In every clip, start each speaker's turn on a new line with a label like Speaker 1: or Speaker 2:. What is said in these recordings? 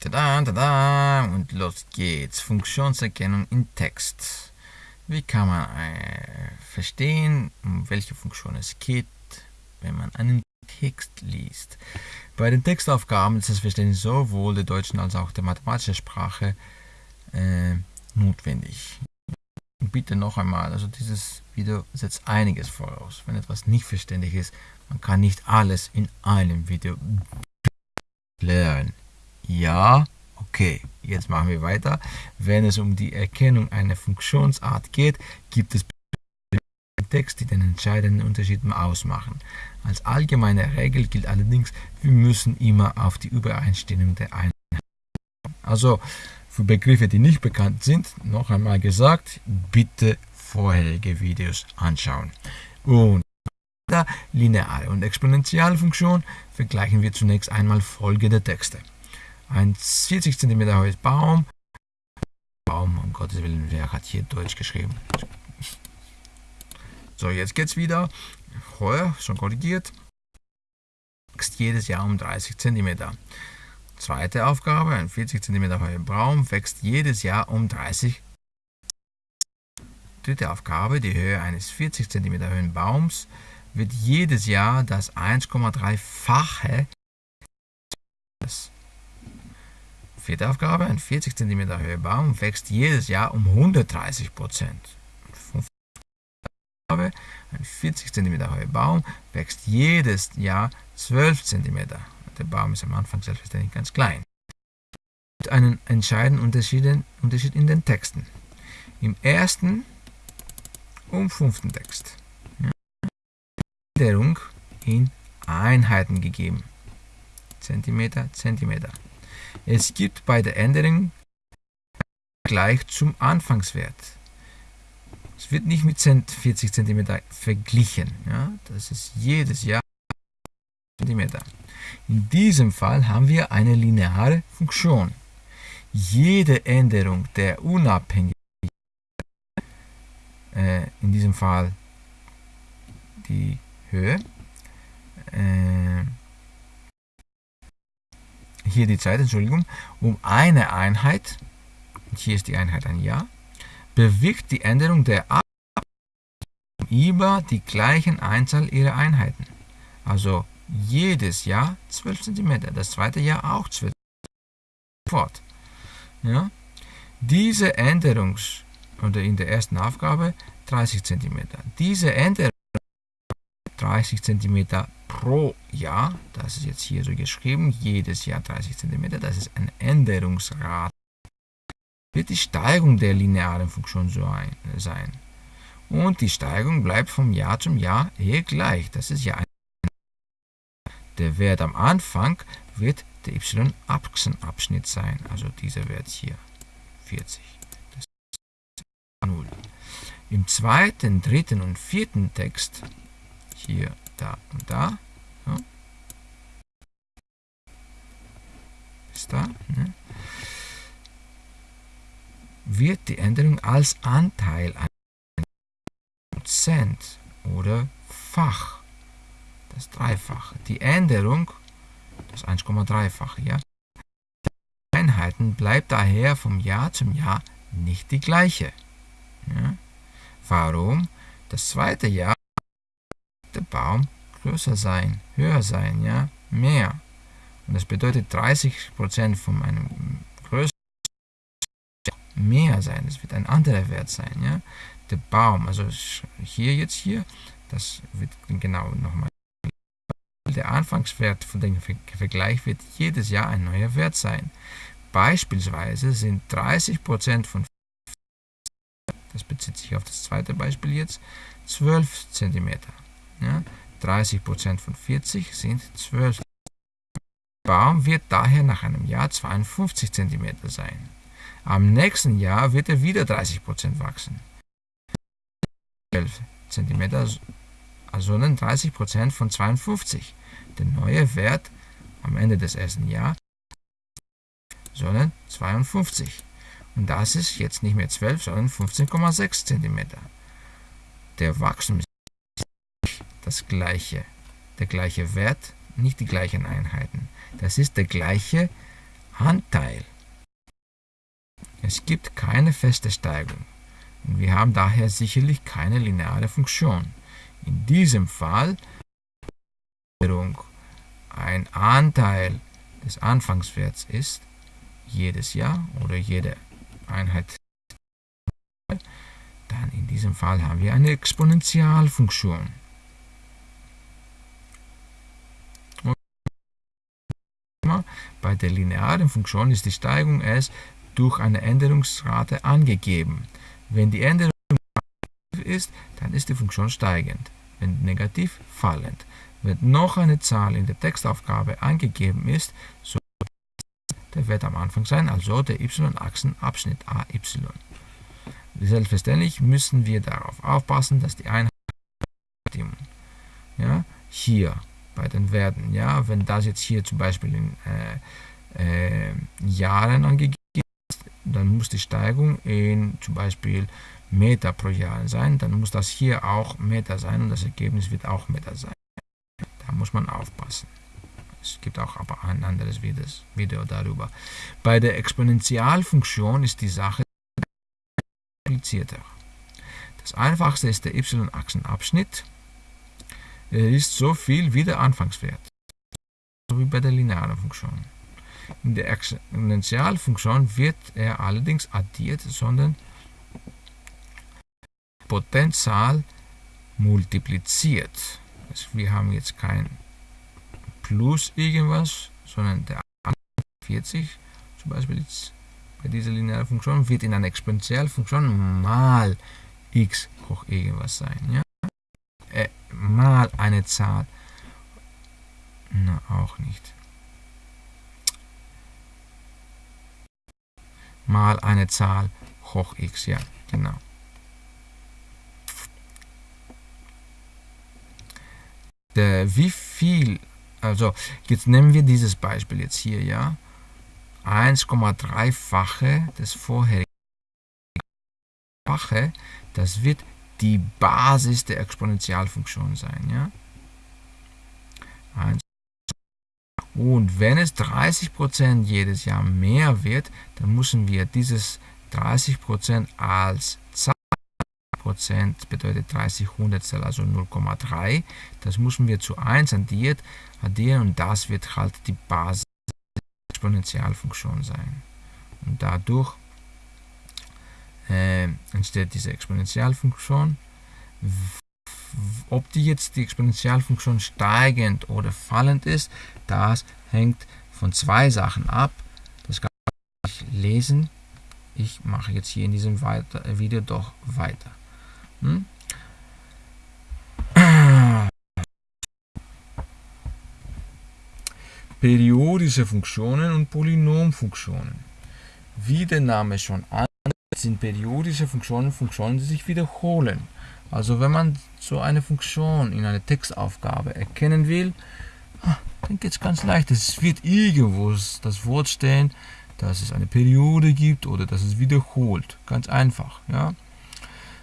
Speaker 1: Tada, tada, und los geht's. Funktionserkennung in Text. Wie kann man äh, verstehen, um welche Funktion es geht, wenn man einen Text liest? Bei den Textaufgaben ist das Verständnis sowohl der deutschen als auch der mathematischen Sprache äh, notwendig. Bitte noch einmal, also dieses Video setzt einiges voraus. Wenn etwas nicht verständlich ist, man kann nicht alles in einem Video lernen. Ja, okay, jetzt machen wir weiter. Wenn es um die Erkennung einer Funktionsart geht, gibt es Text, die den entscheidenden Unterschied ausmachen. Als allgemeine Regel gilt allerdings, wir müssen immer auf die Übereinstimmung der Einheiten. Also für Begriffe, die nicht bekannt sind, noch einmal gesagt, bitte vorherige Videos anschauen. Und lineare und exponentielle Funktion vergleichen wir zunächst einmal folgende Texte ein 40 cm hohes Baum. Baum, um Gottes Willen, wer hat hier Deutsch geschrieben? So, jetzt geht's wieder. Vorher schon korrigiert. Wächst jedes Jahr um 30 cm. Zweite Aufgabe, ein 40 cm hoher Baum wächst jedes Jahr um 30 Dritte Aufgabe, die Höhe eines 40 cm hohen Baums wird jedes Jahr das 1,3-fache Vierte Aufgabe, ein 40 cm hoher Baum wächst jedes Jahr um 130 Prozent. Aufgabe, ein 40 cm hoher Baum wächst jedes Jahr 12 cm. Der Baum ist am Anfang selbstverständlich ganz klein. Es gibt einen entscheidenden Unterschied in den Texten. Im ersten und fünften Text. Änderung in Einheiten gegeben. Zentimeter, Zentimeter. Es gibt bei der Änderung gleich zum Anfangswert. Es wird nicht mit 40 cm verglichen. Ja? Das ist jedes Jahr cm. In diesem Fall haben wir eine lineare Funktion. Jede Änderung der unabhängigen, äh, in diesem Fall die Höhe, äh, hier die Zeit, Entschuldigung, um eine Einheit, hier ist die Einheit ein Jahr, bewirkt die Änderung der A über die gleichen Einzahl ihrer Einheiten. Also jedes Jahr 12 cm, das zweite Jahr auch 12 cm. Ja? Diese Änderung, oder in der ersten Aufgabe 30 cm, diese Änderung 30 cm pro Jahr, das ist jetzt hier so geschrieben, jedes Jahr 30 cm, das ist eine Änderungsrate, wird die Steigung der linearen Funktion so ein, sein. Und die Steigung bleibt vom Jahr zum Jahr eh gleich. Das ist ja ein Der Wert am Anfang wird der y-Achsenabschnitt sein, also dieser Wert hier, 40. Das ist 0. Im zweiten, dritten und vierten Text, hier da und da. Ja. Ist da. Ne? Wird die Änderung als Anteil an Prozent oder Fach, das Dreifache. Die Änderung, das 1,3-fache, ja. Einheiten bleibt daher vom Jahr zum Jahr nicht die gleiche. Ja. Warum? Das zweite Jahr der Baum größer sein, höher sein, ja, mehr. Und das bedeutet 30% von meinem größten mehr sein. Es wird ein anderer Wert sein, ja. Der Baum, also hier jetzt hier, das wird genau nochmal. Der Anfangswert von dem Vergleich wird jedes Jahr ein neuer Wert sein. Beispielsweise sind 30% von das bezieht sich auf das zweite Beispiel jetzt, 12 cm. Ja, 30% von 40 sind 12 Der Baum wird daher nach einem Jahr 52 cm sein. Am nächsten Jahr wird er wieder 30% wachsen. 12 cm, also 30% von 52. Der neue Wert am Ende des ersten Jahres sondern 52. Und das ist jetzt nicht mehr 12, sondern 15,6 cm. Der Wachstum das gleiche, der gleiche Wert, nicht die gleichen Einheiten. Das ist der gleiche Anteil. Es gibt keine feste Steigung und wir haben daher sicherlich keine lineare Funktion. In diesem Fall ein Anteil des Anfangswerts ist, jedes Jahr oder jede Einheit, dann in diesem Fall haben wir eine Exponentialfunktion. Bei der linearen Funktion ist die Steigung s durch eine Änderungsrate angegeben. Wenn die Änderung ist, dann ist die Funktion steigend. Wenn negativ, fallend. Wenn noch eine Zahl in der Textaufgabe angegeben ist, so der wird am Anfang sein, also der y-Achsenabschnitt AY. Selbstverständlich müssen wir darauf aufpassen, dass die Einheit ja, hier bei den Werten, ja, wenn das jetzt hier zum Beispiel in äh, äh, Jahren angegeben ist, dann muss die Steigung in zum Beispiel Meter pro Jahr sein, dann muss das hier auch Meter sein und das Ergebnis wird auch Meter sein. Da muss man aufpassen. Es gibt auch aber ein anderes Video darüber. Bei der Exponentialfunktion ist die Sache komplizierter. Das einfachste ist der y-Achsenabschnitt. Er ist so viel wie der Anfangswert, so wie bei der linearen Funktion. In der Exponentialfunktion wird er allerdings addiert, sondern Potenzzahl multipliziert. Also wir haben jetzt kein plus irgendwas, sondern der 40 zum Beispiel jetzt bei dieser linearen Funktion wird in einer Exponentialfunktion mal x hoch irgendwas sein. Ja? Äh, mal eine Zahl. Na, auch nicht. Mal eine Zahl hoch x, ja, genau. Der, wie viel also jetzt nehmen wir dieses Beispiel jetzt hier, ja. 1,3-fache des vorherigen Fache, das wird die Basis der Exponentialfunktion sein, ja. Und wenn es 30% jedes Jahr mehr wird, dann müssen wir dieses 30% als Zahl Prozent bedeutet 30 Hundertstel, also 0,3. Das müssen wir zu 1 addiert, addieren und das wird halt die Basis der Exponentialfunktion sein. Und dadurch äh, entsteht diese Exponentialfunktion. Ob die jetzt die Exponentialfunktion steigend oder fallend ist, das hängt von zwei Sachen ab. Das kann ich lesen. Ich mache jetzt hier in diesem Video doch weiter. Hm? Periodische Funktionen und Polynomfunktionen. Wie der Name schon an sind periodische Funktionen Funktionen, die sich wiederholen. Also wenn man so eine Funktion in einer Textaufgabe erkennen will, ah, dann geht es ganz leicht. Es wird irgendwo das Wort stehen, dass es eine Periode gibt oder dass es wiederholt. Ganz einfach. Ja?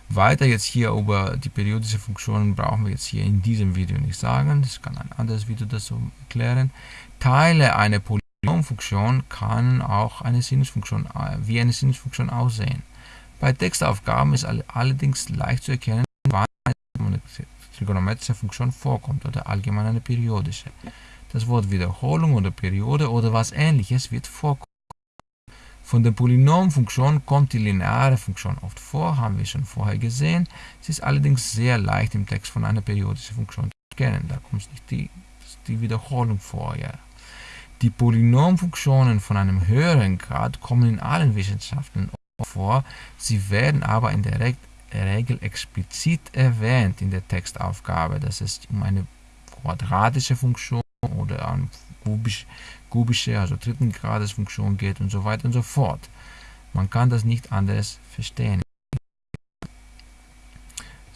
Speaker 1: Weiter jetzt hier über die periodische Funktionen brauchen wir jetzt hier in diesem Video nicht sagen. Das kann ein anderes Video das so erklären. Teile einer Polynomfunktion kann auch eine Sinusfunktion, wie eine Sinusfunktion aussehen. Bei Textaufgaben ist allerdings leicht zu erkennen, wann eine trigonometrische Funktion vorkommt oder allgemein eine periodische. Das Wort Wiederholung oder Periode oder was ähnliches wird vorkommen. Von der Polynomfunktion kommt die lineare Funktion oft vor, haben wir schon vorher gesehen. Sie ist allerdings sehr leicht im Text von einer periodischen Funktion zu erkennen. Da kommt nicht die, die Wiederholung vor. Ja. Die Polynomfunktionen von einem höheren Grad kommen in allen Wissenschaften vor. Sie werden aber in der Regel explizit erwähnt in der Textaufgabe, dass es um eine quadratische Funktion oder eine kubisch, kubische, also dritten Grades Funktion geht und so weiter und so fort. Man kann das nicht anders verstehen.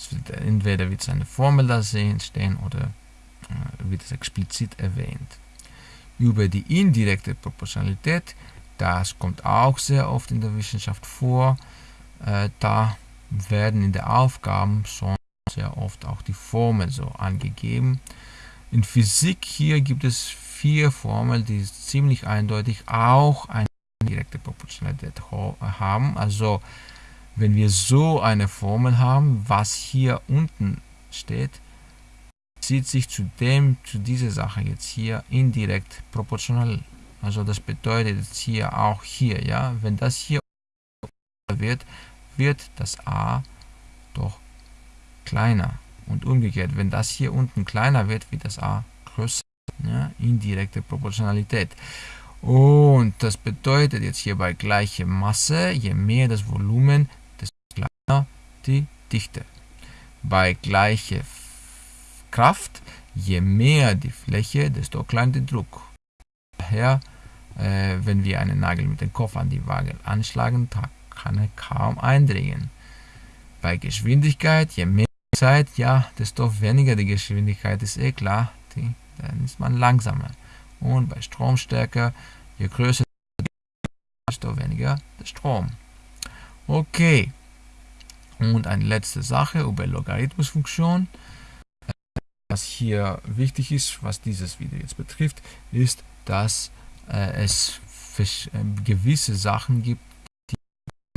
Speaker 1: Wird, entweder wird eine Formel da stehen oder äh, wird es explizit erwähnt. Über die indirekte Proportionalität, das kommt auch sehr oft in der Wissenschaft vor. Äh, da werden in der Aufgaben schon sehr oft auch die Formeln so angegeben. In Physik hier gibt es vier Formeln, die ziemlich eindeutig auch eine direkte Proportionalität haben. Also wenn wir so eine Formel haben, was hier unten steht, zieht sich zu dem, zu dieser Sache jetzt hier indirekt proportional. Also das bedeutet jetzt hier auch hier, ja, wenn das hier wird, wird das a doch kleiner. Und umgekehrt, wenn das hier unten kleiner wird, wird das a größer. Ja, indirekte Proportionalität. Und das bedeutet jetzt hier bei gleicher Masse, je mehr das Volumen, desto kleiner die Dichte. Bei gleicher Kraft, je mehr die Fläche, desto kleiner der Druck. Daher, äh, wenn wir einen Nagel mit dem Kopf an die Waage anschlagen, kann er kaum eindringen. Bei Geschwindigkeit, je mehr Zeit, ja, desto weniger die Geschwindigkeit ist eh klar, die, dann ist man langsamer. Und bei Stromstärke, je größer desto weniger der Strom. Okay. Und eine letzte Sache über Logarithmusfunktion. Was hier wichtig ist, was dieses Video jetzt betrifft, ist, dass äh, es äh, gewisse Sachen gibt, die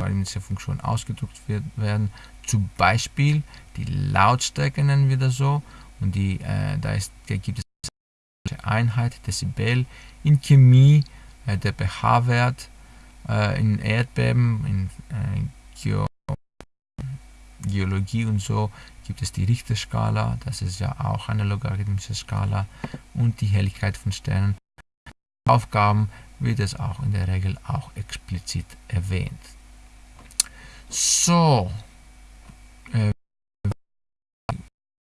Speaker 1: in dieser Funktion ausgedrückt werden. Zum Beispiel die Lautstärke nennen wir das so. Und die, äh, da, ist, da gibt es Einheit, Dezibel. In Chemie äh, der pH-Wert, äh, in Erdbeben, in äh, Geo Geologie und so gibt es die Richterskala, das ist ja auch eine logarithmische Skala und die Helligkeit von Sternen. Aufgaben wird es auch in der Regel auch explizit erwähnt. So, äh,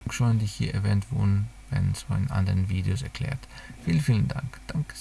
Speaker 1: schon die hier erwähnt wurden, werden so in anderen Videos erklärt. Vielen, vielen Dank. Danke.